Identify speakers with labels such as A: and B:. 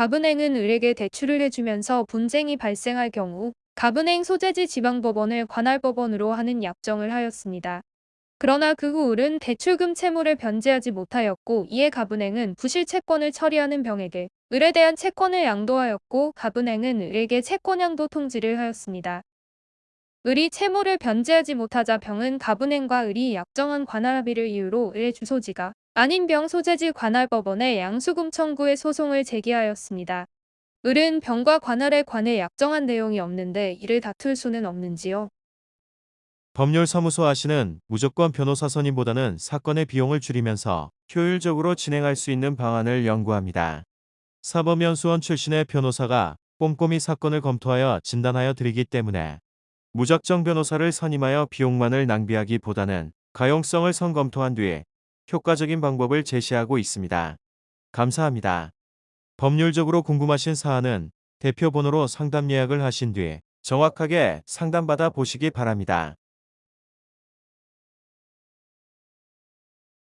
A: 갑은행은 을에게 대출을 해주면서 분쟁이 발생할 경우 갑은행 소재지 지방법원을 관할법원으로 하는 약정을 하였습니다. 그러나 그 후 을은 대출금 채무를 변제하지 못하였고 이에 갑은행은 부실 채권을 처리하는 병에게 을에 대한 채권을 양도하였고 갑은행은 을에게 채권 양도 통지를 하였습니다. 을이 채무를 변제하지 못하자 병은 갑은행과 을이 약정한 관할합의를 이유로 을의 주소지가 아닌 병 소재지 관할법원에 양수금 청구의 소송을 제기하였습니다. 을은 병과 관할에 관해 약정한 내용이 없는데 이를 다툴 수는 없는지요.
B: 법률사무소 아시는 무조건 변호사 선임보다는 사건의 비용을 줄이면서 효율적으로 진행할 수 있는 방안을 연구합니다. 사법연수원 출신의 변호사가 꼼꼼히 사건을 검토하여 진단하여 드리기 때문에 무작정 변호사를 선임하여 비용만을 낭비하기보다는 가용성을 선검토한 뒤에 효과적인 방법을 제시하고 있습니다. 감사합니다. 법률적으로 궁금하신 사안은 대표 번호로 상담 예약을 하신 뒤에 정확하게 상담받아 보시기 바랍니다.